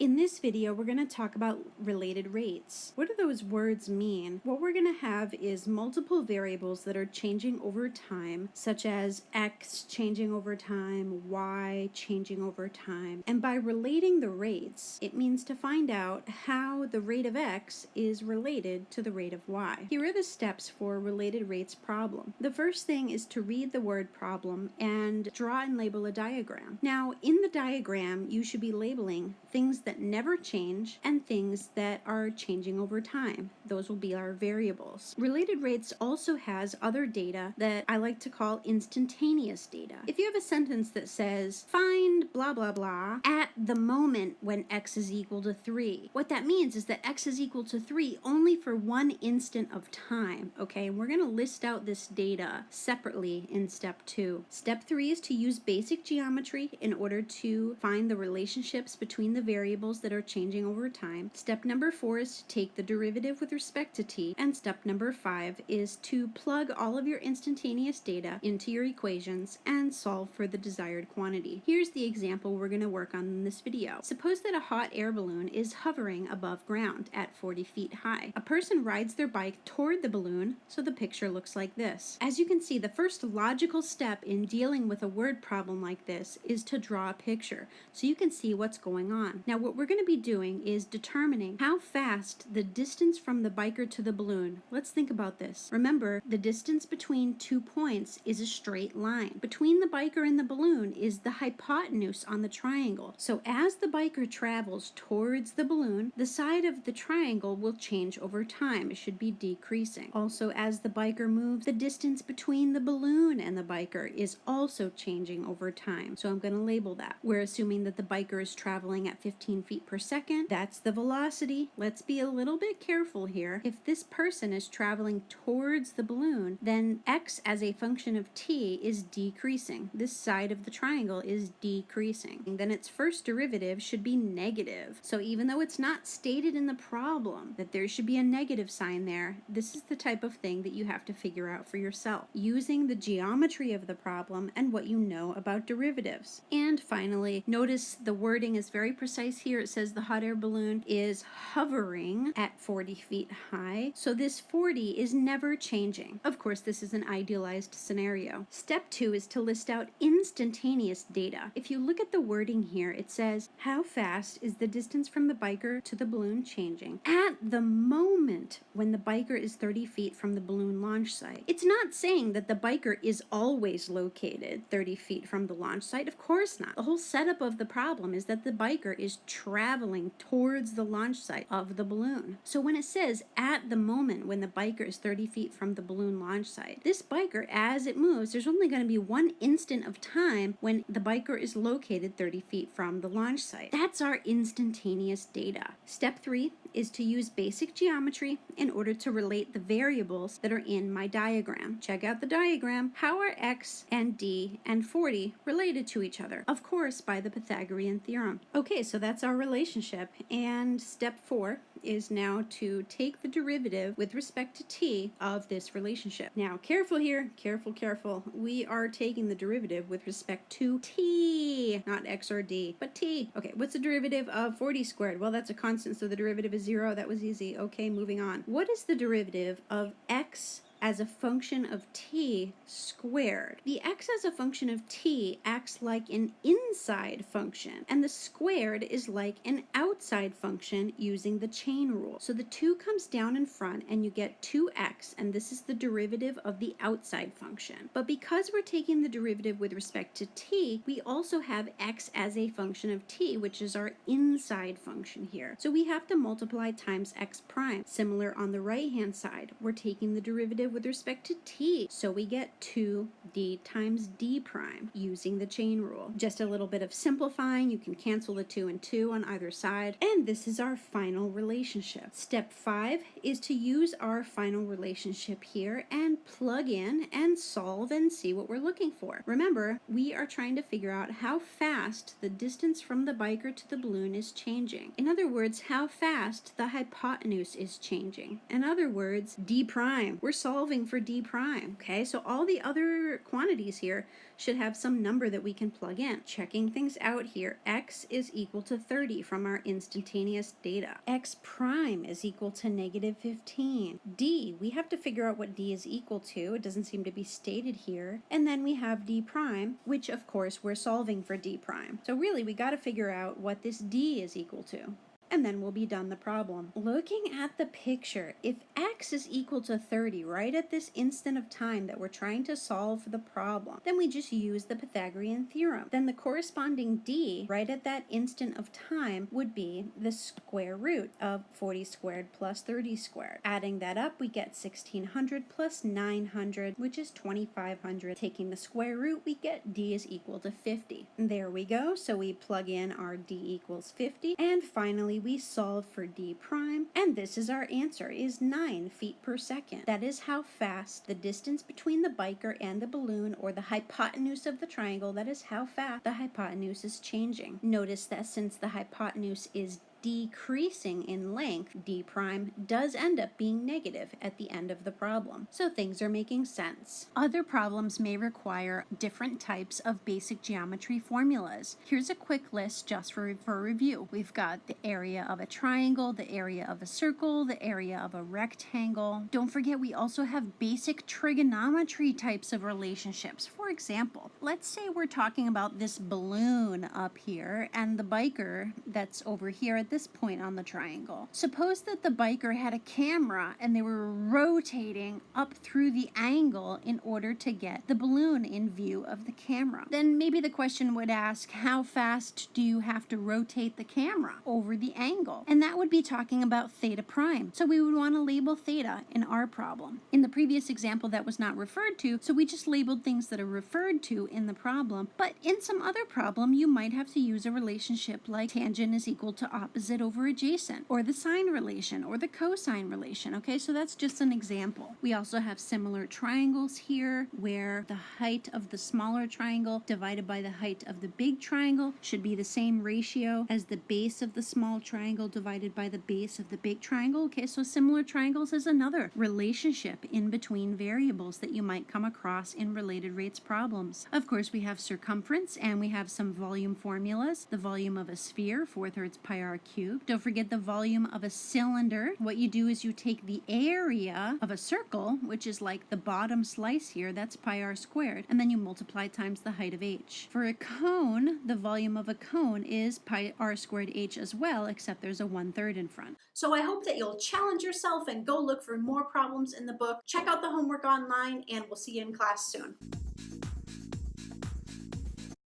In this video, we're going to talk about related rates. What do those words mean? What we're going to have is multiple variables that are changing over time, such as x changing over time, y changing over time. And by relating the rates, it means to find out how the rate of x is related to the rate of y. Here are the steps for related rates problem. The first thing is to read the word problem and draw and label a diagram. Now, in the diagram, you should be labeling things that that never change and things that are changing over time. Those will be our variables. Related rates also has other data that I like to call instantaneous data. If you have a sentence that says, find blah blah blah at the moment when x is equal to 3, what that means is that x is equal to 3 only for one instant of time, okay? And we're going to list out this data separately in step 2. Step 3 is to use basic geometry in order to find the relationships between the variables variables that are changing over time. Step number four is to take the derivative with respect to t. And step number five is to plug all of your instantaneous data into your equations and solve for the desired quantity. Here's the example we're going to work on in this video. Suppose that a hot air balloon is hovering above ground at 40 feet high. A person rides their bike toward the balloon, so the picture looks like this. As you can see, the first logical step in dealing with a word problem like this is to draw a picture so you can see what's going on. Now, what we're going to be doing is determining how fast the distance from the biker to the balloon. Let's think about this. Remember, the distance between two points is a straight line. Between the biker and the balloon is the hypotenuse on the triangle. So as the biker travels towards the balloon, the side of the triangle will change over time. It should be decreasing. Also, as the biker moves, the distance between the balloon and the biker is also changing over time. So I'm going to label that. We're assuming that the biker is traveling at 15 feet per second. That's the velocity. Let's be a little bit careful here. If this person is traveling towards the balloon, then x as a function of t is decreasing. This side of the triangle is decreasing. And then its first derivative should be negative. So even though it's not stated in the problem that there should be a negative sign there, this is the type of thing that you have to figure out for yourself using the geometry of the problem and what you know about derivatives. And finally, notice the wording is very precise here it says the hot air balloon is hovering at 40 feet high. So this 40 is never changing. Of course, this is an idealized scenario. Step two is to list out instantaneous data. If you look at the wording here, it says, how fast is the distance from the biker to the balloon changing at the moment when the biker is 30 feet from the balloon launch site? It's not saying that the biker is always located 30 feet from the launch site. Of course not. The whole setup of the problem is that the biker is traveling towards the launch site of the balloon. So when it says at the moment when the biker is 30 feet from the balloon launch site, this biker, as it moves, there's only going to be one instant of time when the biker is located 30 feet from the launch site. That's our instantaneous data. Step three is to use basic geometry in order to relate the variables that are in my diagram. Check out the diagram. How are x and d and 40 related to each other? Of course, by the Pythagorean theorem. Okay, so that's our relationship. And step four is now to take the derivative with respect to t of this relationship. Now, careful here, careful, careful. We are taking the derivative with respect to t, not x or d, but t. Okay, what's the derivative of 40 squared? Well, that's a constant, so the derivative is zero. That was easy. Okay, moving on. What is the derivative of x as a function of t squared. The x as a function of t acts like an inside function, and the squared is like an outside function using the chain rule. So the 2 comes down in front, and you get 2x, and this is the derivative of the outside function. But because we're taking the derivative with respect to t, we also have x as a function of t, which is our inside function here. So we have to multiply times x prime. Similar on the right-hand side, we're taking the derivative with respect to t. So we get 2d times d prime using the chain rule. Just a little bit of simplifying. You can cancel the 2 and 2 on either side. And this is our final relationship. Step 5 is to use our final relationship here and plug in and solve and see what we're looking for. Remember, we are trying to figure out how fast the distance from the biker to the balloon is changing. In other words, how fast the hypotenuse is changing. In other words, d prime. We're solving solving for d prime, okay? So all the other quantities here should have some number that we can plug in. Checking things out here, x is equal to 30 from our instantaneous data. x prime is equal to negative 15. d, we have to figure out what d is equal to. It doesn't seem to be stated here. And then we have d prime, which of course we're solving for d prime. So really we got to figure out what this d is equal to and then we'll be done the problem. Looking at the picture, if x is equal to 30 right at this instant of time that we're trying to solve the problem, then we just use the Pythagorean theorem. Then the corresponding d right at that instant of time would be the square root of 40 squared plus 30 squared. Adding that up, we get 1600 plus 900, which is 2500. Taking the square root, we get d is equal to 50. There we go. So we plug in our d equals 50. And finally, we solve for d prime, and this is our answer, is 9 feet per second. That is how fast the distance between the biker and the balloon, or the hypotenuse of the triangle, that is how fast the hypotenuse is changing. Notice that since the hypotenuse is decreasing in length, d prime does end up being negative at the end of the problem. So things are making sense. Other problems may require different types of basic geometry formulas. Here's a quick list just for, for review. We've got the area of a triangle, the area of a circle, the area of a rectangle. Don't forget we also have basic trigonometry types of relationships. For example, let's say we're talking about this balloon up here and the biker that's over here at this point on the triangle. Suppose that the biker had a camera and they were rotating up through the angle in order to get the balloon in view of the camera. Then maybe the question would ask, how fast do you have to rotate the camera over the angle? And that would be talking about theta prime. So we would want to label theta in our problem. In the previous example that was not referred to, so we just labeled things that are referred to in the problem. But in some other problem, you might have to use a relationship like tangent is equal to opposite opposite over adjacent, or the sine relation, or the cosine relation, okay? So that's just an example. We also have similar triangles here, where the height of the smaller triangle divided by the height of the big triangle should be the same ratio as the base of the small triangle divided by the base of the big triangle, okay? So similar triangles is another relationship in between variables that you might come across in related rates problems. Of course, we have circumference, and we have some volume formulas. The volume of a sphere, 4 thirds pi r cubed. Don't forget the volume of a cylinder. What you do is you take the area of a circle, which is like the bottom slice here, that's pi r squared, and then you multiply times the height of h. For a cone, the volume of a cone is pi r squared h as well, except there's a one third in front. So I hope that you'll challenge yourself and go look for more problems in the book. Check out the homework online, and we'll see you in class soon.